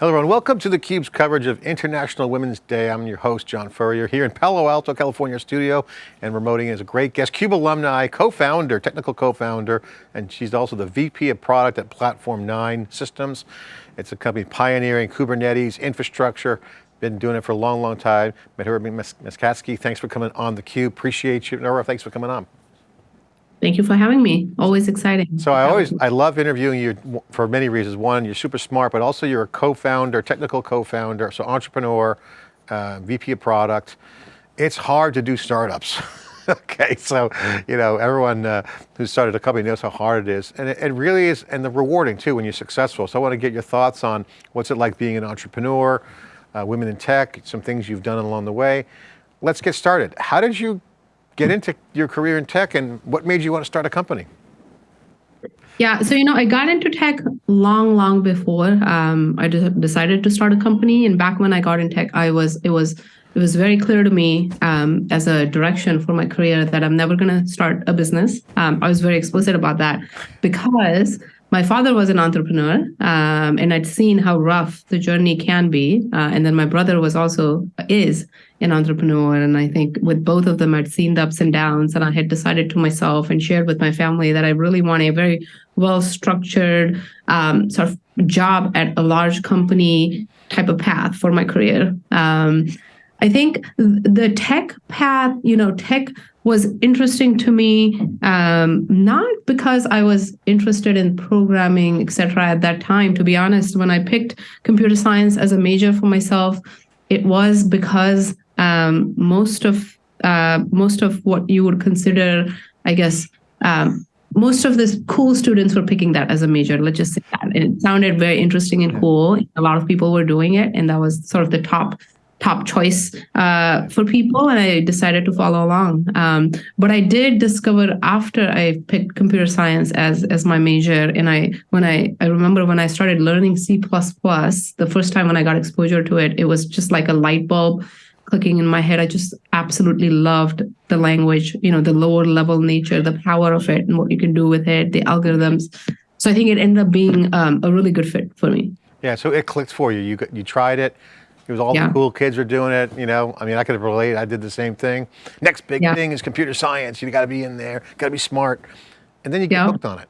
Hello everyone, welcome to theCUBE's coverage of International Women's Day. I'm your host, John Furrier, here in Palo Alto, California studio, and remoting is a great guest, CUBE alumni, co-founder, technical co-founder, and she's also the VP of product at Platform 9 Systems. It's a company pioneering Kubernetes infrastructure, been doing it for a long, long time. Madhura Maskasky, thanks for coming on theCUBE, appreciate you. Nora, thanks for coming on. Thank you for having me. Always exciting. So I always, I love interviewing you for many reasons. One, you're super smart, but also you're a co-founder, technical co-founder, so entrepreneur, uh, VP of product. It's hard to do startups. okay, so, you know, everyone uh, who started a company knows how hard it is. And it, it, really is, and the rewarding too when you're successful. So I want to get your thoughts on what's it like being an entrepreneur, uh, women in tech, some things you've done along the way. Let's get started. How did you get into your career in tech and what made you want to start a company? Yeah, so you know, I got into tech long, long before um, I decided to start a company. And back when I got in tech, I was it was it was very clear to me um, as a direction for my career that I'm never going to start a business. Um, I was very explicit about that because my father was an entrepreneur um, and I'd seen how rough the journey can be. Uh, and then my brother was also, is an entrepreneur. And I think with both of them, I'd seen the ups and downs and I had decided to myself and shared with my family that I really want a very well-structured um, sort of job at a large company type of path for my career. Um, I think the tech path, you know, tech was interesting to me, um, not because I was interested in programming, et cetera, at that time. To be honest, when I picked computer science as a major for myself, it was because um, most of uh, most of what you would consider, I guess, um, most of the cool students were picking that as a major. Let's just say that. And it sounded very interesting and cool. A lot of people were doing it, and that was sort of the top top choice uh, for people and I decided to follow along. Um, but I did discover after I picked computer science as as my major and I when I I remember when I started learning C++, the first time when I got exposure to it, it was just like a light bulb clicking in my head. I just absolutely loved the language, you know, the lower level nature, the power of it and what you can do with it, the algorithms. So I think it ended up being um, a really good fit for me. Yeah, so it clicked for you. You you tried it, it was all yeah. the cool kids were doing it, you know. I mean, I could have related. I did the same thing. Next big yeah. thing is computer science. You got to be in there. Got to be smart, and then you get yeah. hooked on it.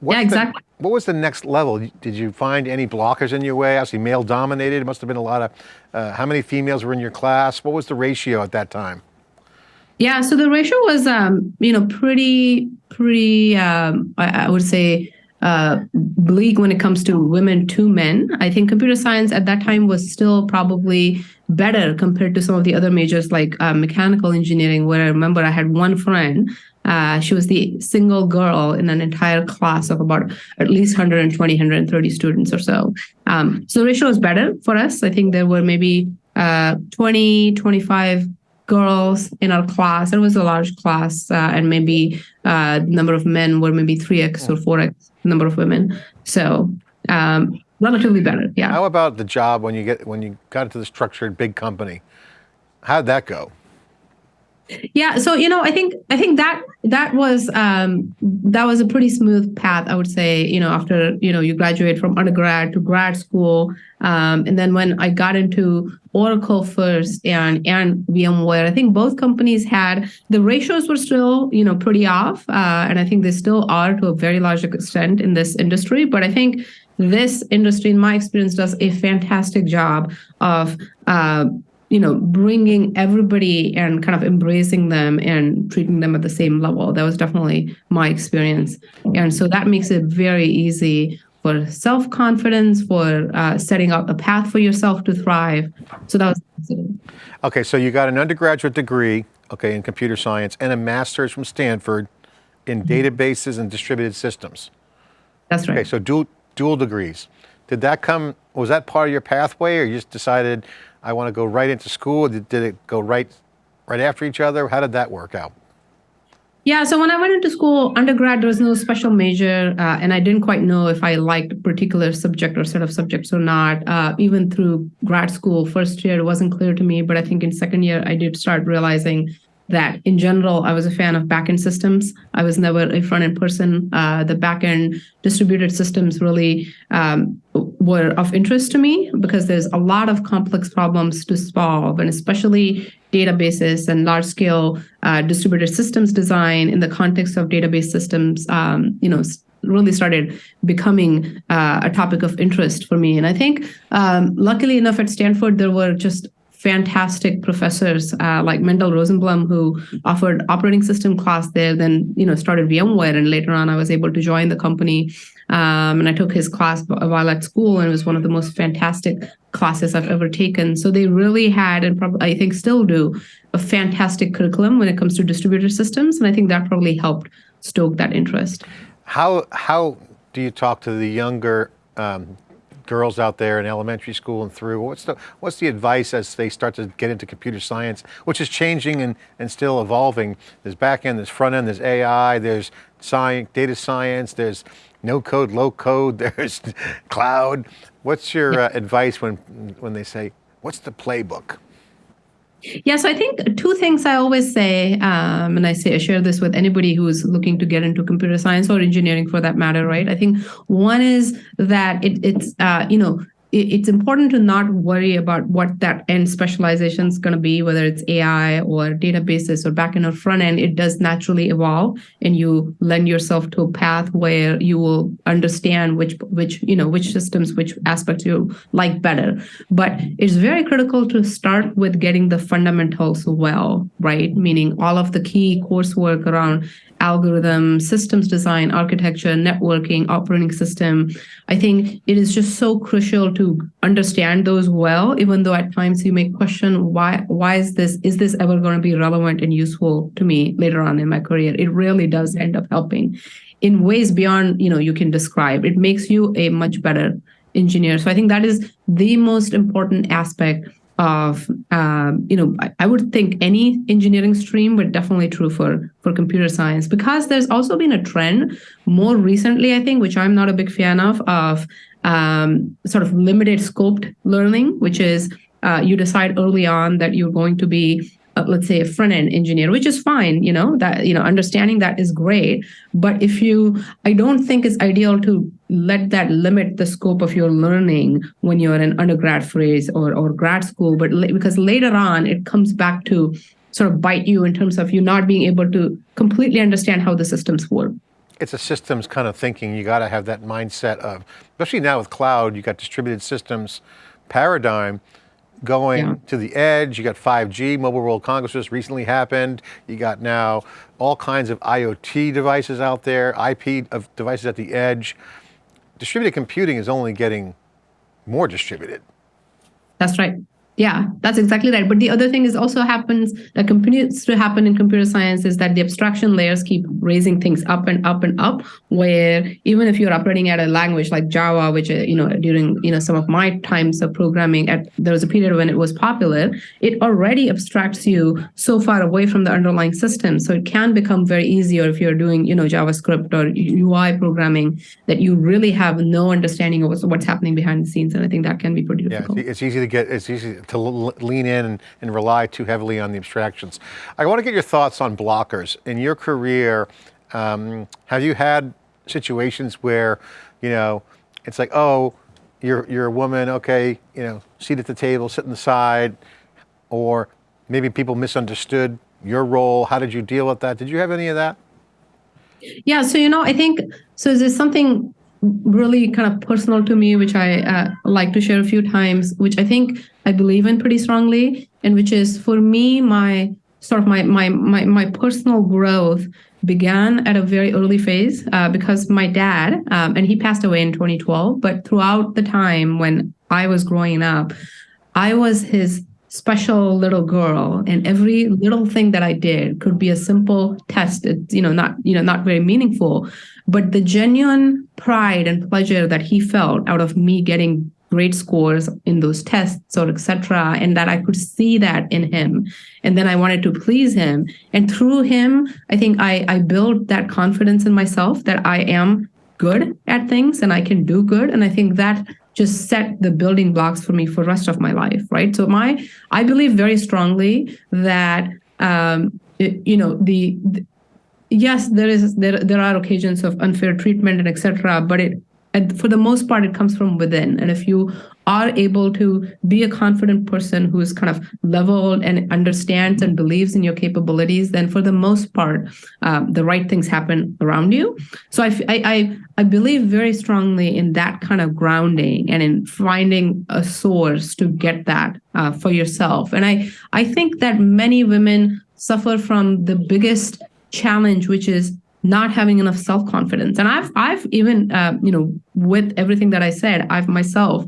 What's yeah, exactly. The, what was the next level? Did you find any blockers in your way? Obviously, male dominated. It must have been a lot of. Uh, how many females were in your class? What was the ratio at that time? Yeah, so the ratio was, um, you know, pretty, pretty. Um, I, I would say uh, bleak when it comes to women to men. I think computer science at that time was still probably better compared to some of the other majors like uh, mechanical engineering, where I remember I had one friend. Uh, she was the single girl in an entire class of about at least 120, 130 students or so. Um, so the ratio was better for us. I think there were maybe uh, 20, 25 girls in our class. It was a large class, uh, and maybe uh, number of men were maybe 3x or 4x number of women. So um, relatively better, yeah. How about the job when you get when you got into the structured big company? How'd that go? Yeah, so you know, I think I think that that was um, that was a pretty smooth path. I would say, you know, after you know you graduate from undergrad to grad school, um, and then when I got into Oracle first and and VMware, I think both companies had the ratios were still you know pretty off, uh, and I think they still are to a very large extent in this industry. But I think this industry, in my experience, does a fantastic job of uh, you know, bringing everybody and kind of embracing them and treating them at the same level. That was definitely my experience. And so that makes it very easy for self-confidence, for uh, setting out a path for yourself to thrive. So that was Okay, so you got an undergraduate degree, okay, in computer science and a master's from Stanford in mm -hmm. databases and distributed systems. That's right. Okay, so dual, dual degrees. Did that come, was that part of your pathway or you just decided I want to go right into school? Did, did it go right, right after each other? How did that work out? Yeah, so when I went into school, undergrad, there was no special major, uh, and I didn't quite know if I liked a particular subject or set of subjects or not. Uh, even through grad school, first year, it wasn't clear to me, but I think in second year, I did start realizing that in general, I was a fan of backend systems. I was never a front-end person. Uh, the backend distributed systems really um, were of interest to me because there's a lot of complex problems to solve, and especially databases and large scale uh, distributed systems design in the context of database systems, um, you know, really started becoming uh, a topic of interest for me. And I think, um, luckily enough, at Stanford, there were just fantastic professors uh, like Mendel Rosenblum, who offered operating system class there, then you know started VMware, and later on I was able to join the company. Um, and I took his class while at school, and it was one of the most fantastic classes I've ever taken. So they really had, and probably I think still do, a fantastic curriculum when it comes to distributed systems, and I think that probably helped stoke that interest. How how do you talk to the younger um, girls out there in elementary school and through? What's the what's the advice as they start to get into computer science, which is changing and, and still evolving? There's back end, there's front end, there's AI, there's science, data science, there's no code, low code, there's cloud. What's your uh, advice when when they say, what's the playbook? Yes, I think two things I always say, um, and I say I share this with anybody who's looking to get into computer science or engineering for that matter, right? I think one is that it, it's uh, you know it's important to not worry about what that end specialization is going to be, whether it's AI or databases or backend or front end. It does naturally evolve, and you lend yourself to a path where you will understand which which you know which systems, which aspects you like better. But it's very critical to start with getting the fundamentals well, right? Meaning all of the key coursework around algorithm, systems design, architecture, networking, operating system. I think it is just so crucial to understand those well, even though at times you may question why why is this is this ever going to be relevant and useful to me later on in my career? It really does end up helping in ways beyond you know you can describe. It makes you a much better engineer. So I think that is the most important aspect of um, you know I, I, would think any engineering stream but definitely true for for computer science. Because there's also been a trend more recently i think which i'm not a big fan of of um, sort of limited scoped learning which is uh, you decide early on that you're going to be uh, let's say a front end engineer which is fine you know that you know understanding that is great. But if you i don't think it's ideal to let that limit the scope of your learning when you're in undergrad phase or, or grad school. But because later on it comes back to sort of bite you in terms of you not being able to completely understand how the systems work. It's a systems kind of thinking. You got to have that mindset of, especially now with cloud, you got distributed systems paradigm going yeah. to the edge. You got 5G, Mobile World Congress just recently happened. You got now all kinds of IoT devices out there, IP of devices at the edge. Distributed computing is only getting more distributed. That's right. Yeah, that's exactly right. But the other thing is also happens that continues to happen in computer science is that the abstraction layers keep raising things up and up and up. Where even if you're operating at a language like Java, which uh, you know during you know some of my times of programming, at there was a period when it was popular, it already abstracts you so far away from the underlying system. So it can become very easier if you're doing you know JavaScript or UI programming that you really have no understanding of what's happening behind the scenes, and I think that can be pretty difficult. Yeah, it's easy to get it's easy to lean in and, and, rely too heavily on the abstractions. I want to get your thoughts on blockers. In your career, um, have you had situations where, you know, it's like, oh, you're, you're a woman, okay, you know, seat at the table, sit on the side, or maybe people misunderstood your role. How did you deal with that? Did you have any of that? Yeah, so, you know, I think, so there's something really kind of personal to me, which I uh, like to share a few times, which I think I believe in pretty strongly, and which is for me, my sort of my my my, my personal growth began at a very early phase uh, because my dad, um, and he passed away in 2012, but throughout the time when I was growing up, I was his special little girl and every little thing that i did could be a simple test. It's you know not you know not very meaningful but the genuine pride and pleasure that he felt out of me getting great scores in those tests or etc and that i could see that in him. And then i wanted to please him. And through him i think i i built that confidence in myself that i am good at things and i can do good. And i think that just set the building blocks for me for the rest of my life right? So my i believe very strongly that um it, you know the, the yes there is there there are occasions of unfair treatment and etc but it and for the most part, it comes from within. And if you are able to be a confident person who is kind of leveled and understands and believes in your capabilities, then for the most part, um, the right things happen around you. So I, I, I believe very strongly in that kind of grounding and in finding a source to get that uh, for yourself. And I, I think that many women suffer from the biggest challenge, which is not having enough self-confidence. And I've, I've even, uh, you know, with everything that I said, I've myself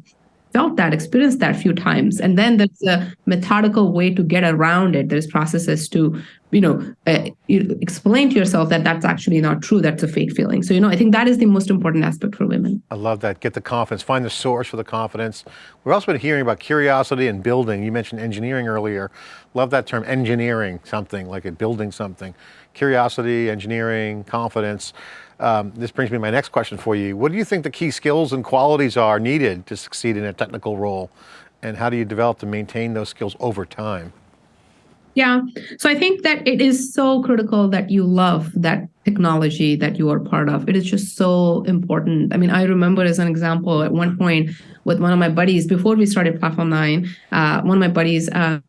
felt that, experienced that a few times. And then there's a methodical way to get around it. There's processes to, you know, uh, explain to yourself that that's actually not true. That's a fake feeling. So, you know, I think that is the most important aspect for women. I love that. Get the confidence, find the source for the confidence. We've also been hearing about curiosity and building. You mentioned engineering earlier. Love that term, engineering something, like it building something. Curiosity, engineering, confidence. Um, this brings me to my next question for you. What do you think the key skills and qualities are needed to succeed in a technical role? And how do you develop to maintain those skills over time? Yeah, so I think that it is so critical that you love that technology that you are part of. It is just so important. I mean, I remember as an example at one point with one of my buddies before we started Platform Nine. Uh, one of my buddies, um,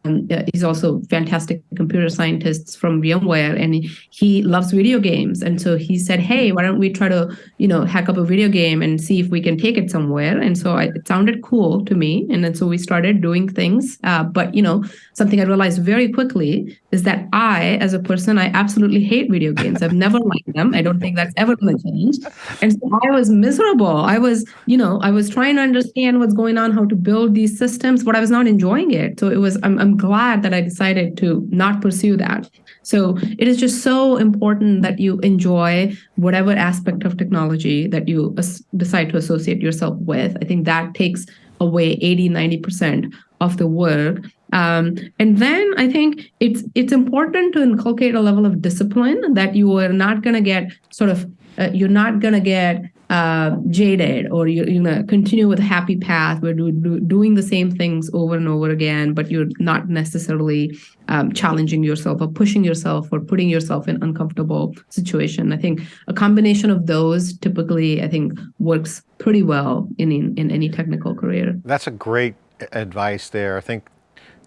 he's also fantastic computer scientist from VMware, and he loves video games. And so he said, "Hey, why don't we try to, you know, hack up a video game and see if we can take it somewhere?" And so I, it sounded cool to me, and then so we started doing things. Uh, but you know, something I realized very quickly is that I, as a person, I absolutely hate video games. I've never them. I don't think that's ever going to change. And so I was miserable. I was, you know, I was trying to understand what's going on, how to build these systems, but I was not enjoying it. So it was, I'm, I'm glad that I decided to not pursue that. So it is just so important that you enjoy whatever aspect of technology that you decide to associate yourself with. I think that takes away 80, 90% of the work um, and then I think it's it's important to inculcate a level of discipline that you are not going to get sort of uh, you're not going to get uh, jaded or you're, you're going to continue with a happy path where do, do, doing the same things over and over again, but you're not necessarily um, challenging yourself or pushing yourself or putting yourself in uncomfortable situation. I think a combination of those typically, I think, works pretty well in, in, in any technical career. That's a great advice there. I think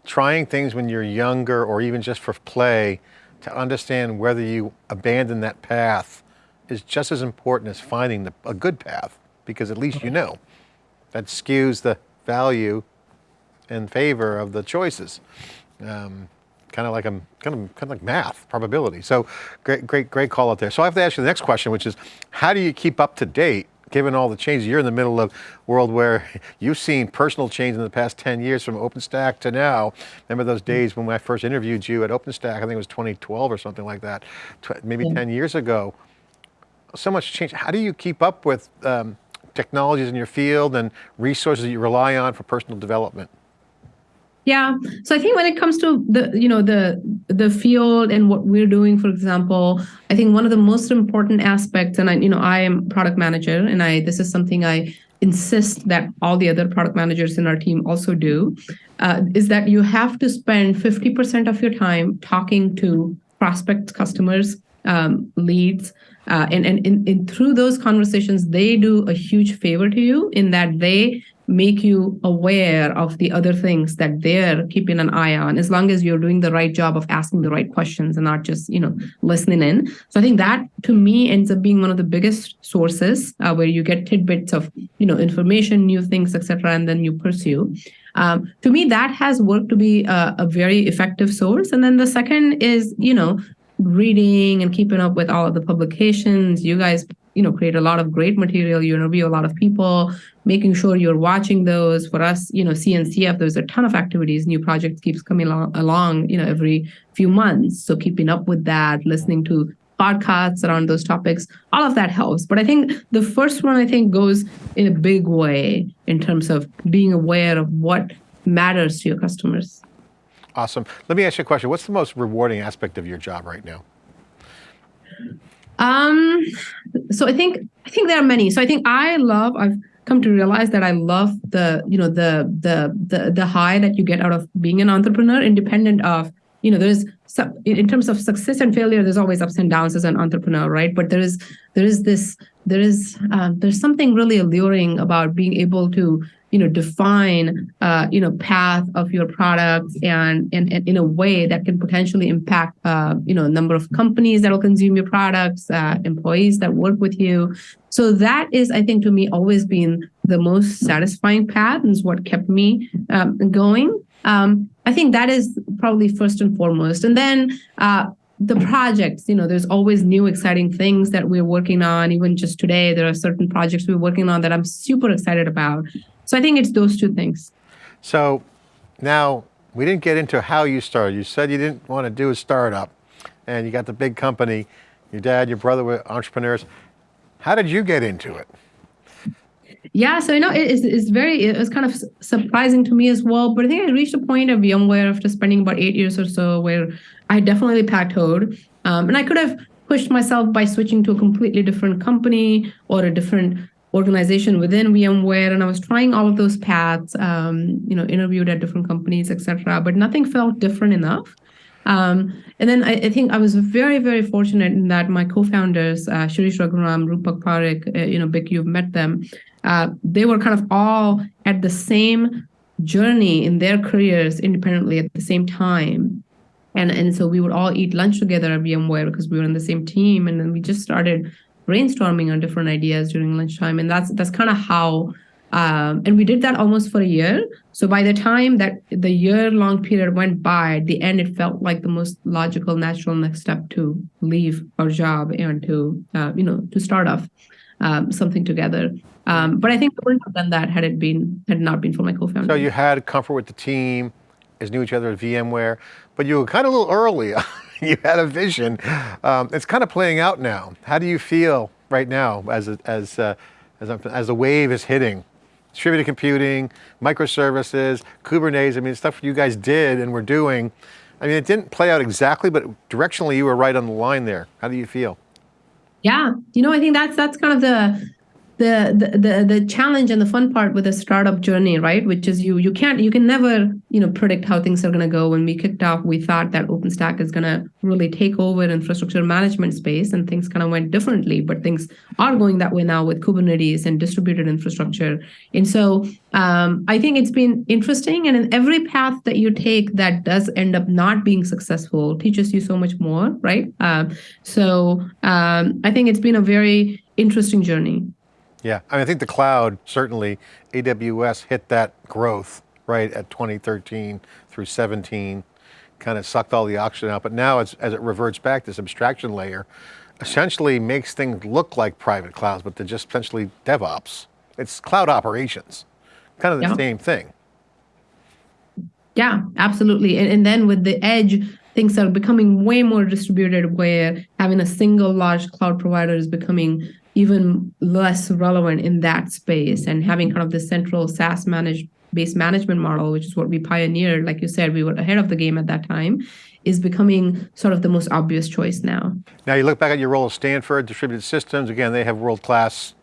trying things when you're younger or even just for play to understand whether you abandon that path is just as important as finding the, a good path because at least you know. That skews the value in favor of the choices. Um, kind of like a kind of kind of like math probability. So great, great, great call out there. So I have to ask you the next question, which is, how do you keep up to date given all the changes, you're in the middle of a world where you've seen personal change in the past 10 years from OpenStack to now. Remember those days when I first interviewed you at OpenStack, I think it was 2012 or something like that, maybe yeah. 10 years ago. So much change. How do you keep up with um, technologies in your field and resources that you rely on for personal development? Yeah. So I think when it comes to the, you know, the the field and what we're doing, for example, I think one of the most important aspects, and I, you know, I am product manager, and I this is something I insist that all the other product managers in our team also do, uh, is that you have to spend 50% of your time talking to prospects, customers, um, leads, uh, and, and, and, and through those conversations, they do a huge favor to you in that they make you aware of the other things that they're keeping an eye on as long as you're doing the right job of asking the right questions and not just you know listening in. So i think that to me ends up being one of the biggest sources uh, where you get tidbits of you know information new things etc and then you pursue. Um, to me that has worked to be a, a very effective source. And then the second is you know reading and keeping up with all of the publications. You guys you know create a lot of great material you interview a lot of people making sure you're watching those. For us you know cncf there's a ton of activities new projects keeps coming along, along you know every few months. So keeping up with that listening to podcasts around those topics all of that helps. But i think the first one i think goes in a big way in terms of being aware of what matters to your customers. Awesome. Let me ask you a question. What's the most rewarding aspect of your job right now um, so I think I think there are many. So I think I love. I've come to realize that I love the you know the the the the high that you get out of being an entrepreneur, independent of you know there's so in in terms of success and failure, there's always ups and downs as an entrepreneur, right? But there is there is this there is uh, there's something really alluring about being able to you know define uh, you know path of your products and, and, and in a way that can potentially impact uh, you know number of companies that will consume your products uh, employees that work with you. So that is i think to me always been the most satisfying path and is what kept me um, going. Um, i think that is probably first and foremost. And then uh, the projects you know there's always new exciting things that we're working on even just today there are certain projects we're working on that i'm super excited about so I think it's those two things. So now we didn't get into how you started. You said you didn't want to do a startup and you got the big company. Your dad, your brother were entrepreneurs. How did you get into it? Yeah, so you know, it is it's very it was kind of surprising to me as well. But I think I reached a point of VMware after spending about eight years or so where I definitely plateaued, um, and I could have pushed myself by switching to a completely different company or a different organization within VMware, and I was trying all of those paths. Um, you know, interviewed at different companies, etc. But nothing felt different enough. Um, and then I, I, think I was very, very fortunate in that my co-founders, uh, Sirish Raghuram, Roopak Parikh, uh, you know, Bick, you've met them. Uh, they were kind of all at the same journey in their careers independently at the same time. And, and so we would all eat lunch together at VMware because we were in the same team. And then we just started brainstorming on different ideas during lunchtime and that's that's kind of how um, and we did that almost for a year so by the time that the year long period went by at the end it felt like the most logical natural next step to leave our job and to uh, you know to start off um, something together um, but i think we wouldn't have done that had it been had not been for my co-founder so you had comfort with the team as knew each other at vmware but you were kind of a little early you had a vision. Um, it's kind of playing out now. How do you feel right now as a, as uh, as, a, as the wave is hitting? Distributed computing, microservices, Kubernetes, I mean, stuff you guys did and were doing. I mean, it didn't play out exactly, but directionally you were right on the line there. How do you feel? Yeah, you know, I think that's that's kind of the the, the the challenge and the fun part with a startup journey right? Which is you you can't you can never you know predict how things are going to go. When we kicked off we thought that openstack is going to really take over infrastructure management space and things kind of went differently but things are going that way now with kubernetes and distributed infrastructure. And so um, i think it's been interesting and in every path that you take that does end up not being successful teaches you so much more right? Uh, so um, i think it's been a very interesting journey yeah, I, mean, I think the cloud, certainly AWS hit that growth, right, at 2013 through 17, kind of sucked all the oxygen out, but now as, as it reverts back, this abstraction layer essentially makes things look like private clouds, but they're just essentially DevOps. It's cloud operations, kind of the yeah. same thing. Yeah, absolutely. And, and then with the edge, things are becoming way more distributed where having a single large cloud provider is becoming even less relevant in that space and having kind of the central SaaS managed based management model, which is what we pioneered, like you said, we were ahead of the game at that time, is becoming sort of the most obvious choice now. Now you look back at your role at Stanford, distributed systems, again, they have world-class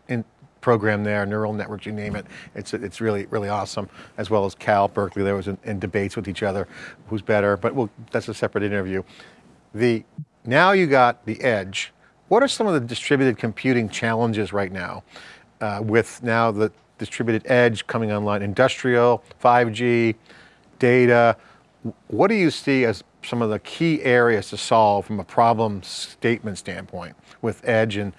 program there, neural networks, you name it. It's, it's really, really awesome, as well as Cal, Berkeley, there was in, in debates with each other, who's better, but we'll, that's a separate interview. The, now you got the edge, what are some of the distributed computing challenges right now uh, with now the distributed edge coming online, industrial, 5G, data? What do you see as some of the key areas to solve from a problem statement standpoint with edge and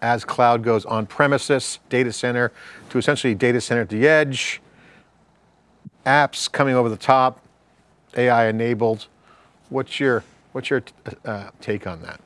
as cloud goes on premises, data center, to essentially data center at the edge, apps coming over the top, AI enabled. What's your, what's your uh, take on that?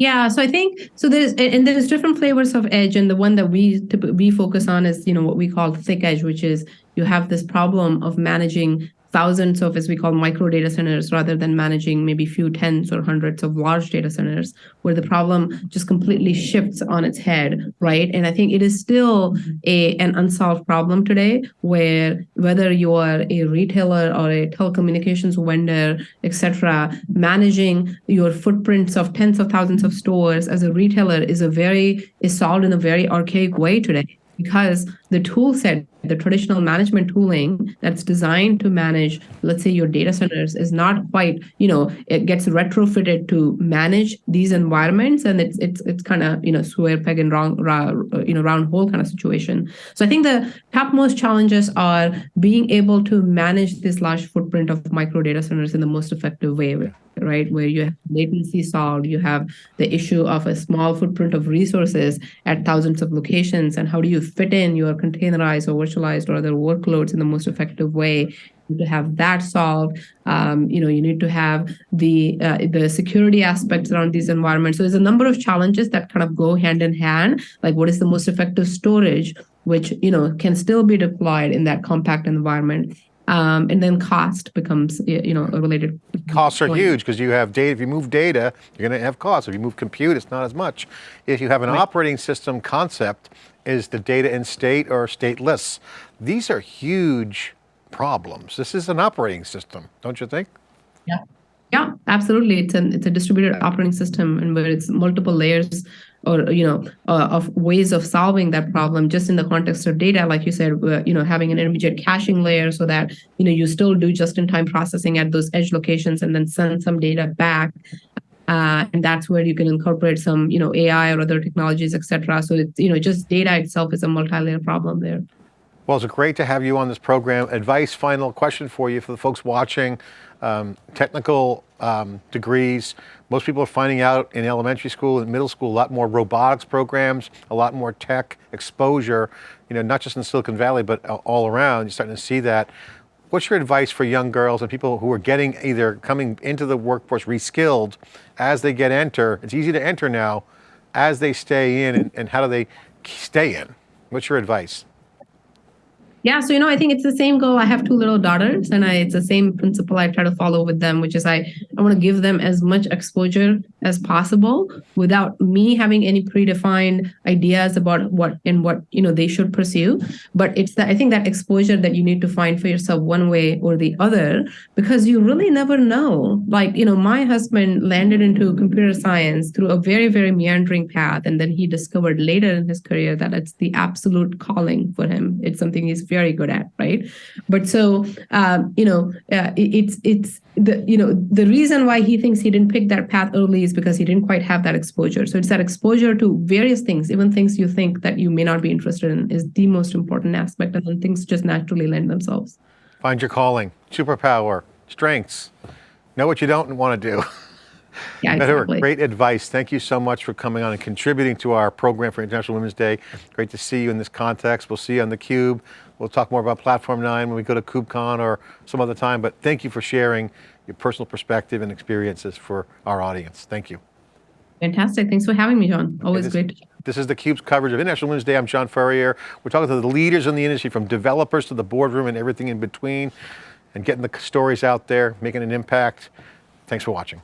Yeah, so I think so. There's and there's different flavors of edge, and the one that we we focus on is you know what we call thick edge, which is you have this problem of managing thousands of, as we call micro data centers, rather than managing maybe few tens or hundreds of large data centers, where the problem just completely shifts on its head, right? And I think it is still a an unsolved problem today, where whether you are a retailer or a telecommunications vendor, etc., managing your footprints of tens of thousands of stores as a retailer is a very is solved in a very archaic way today because the tool set, the traditional management tooling that's designed to manage, let's say your data centers is not quite, you know, it gets retrofitted to manage these environments and it's it's it's kind of, you know, square peg and round, round, you know, round hole kind of situation. So I think the topmost challenges are being able to manage this large footprint of micro data centers in the most effective way right? Where you have latency solved, you have the issue of a small footprint of resources at thousands of locations, and how do you fit in your containerized or virtualized or other workloads in the most effective way? To have that solved, um, you know, you need to have the uh, the security aspects around these environments. So there's a number of challenges that kind of go hand in hand. Like, what is the most effective storage, which you know can still be deployed in that compact environment, um, and then cost becomes you know a related Costs are point. huge because you have data, if you move data, you're going to have costs. If you move compute, it's not as much. If you have an Right. operating system concept, is the data in state or stateless? These are huge problems. This is an operating system, don't you think? Yeah. Yeah, absolutely. It's an it's a distributed operating system, and where it's multiple layers or you know uh, of ways of solving that problem. Just in the context of data, like you said, uh, you know, having an intermediate caching layer so that you know you still do just-in-time processing at those edge locations, and then send some data back. Uh, and that's where you can incorporate some, you know, AI or other technologies, et cetera. So it's, you know, just data itself is a multi-layer problem there. Well, it's great to have you on this program. Advice, final question for you for the folks watching, um, technical um, degrees. Most people are finding out in elementary school and middle school a lot more robotics programs, a lot more tech exposure, you know, not just in Silicon Valley, but all around. You're starting to see that. What's your advice for young girls and people who are getting either coming into the workforce reskilled as they get enter? It's easy to enter now as they stay in and, and how do they stay in? What's your advice? Yeah, so you know, I think it's the same goal. I have two little daughters, and I, it's the same principle I try to follow with them, which is I I want to give them as much exposure as possible without me having any predefined ideas about what and what you know they should pursue. But it's that I think that exposure that you need to find for yourself one way or the other because you really never know. Like you know, my husband landed into computer science through a very very meandering path, and then he discovered later in his career that it's the absolute calling for him. It's something he's very good at, right? But so um, you know, uh, it- it's it's the you know the reason why he thinks he didn't pick that path early is because he didn't quite have that exposure. So it's that exposure to various things, even things you think that you may not be interested in, is the most important aspect, and then things just naturally lend themselves. Find your calling, superpower, strengths. Know what you don't want to do. Yeah, exactly. Great advice. Thank you so much for coming on and contributing to our program for International Women's Day. Great to see you in this context. We'll see you on theCUBE. We'll talk more about Platform 9 when we go to KubeCon or some other time, but thank you for sharing your personal perspective and experiences for our audience. Thank you. Fantastic. Thanks for having me, John. Always this- great. This is theCUBE's coverage of International Women's Day. I'm John Furrier. We're talking to the leaders in the industry from developers to the boardroom and everything in between and getting the stories out there, making an impact. Thanks for watching.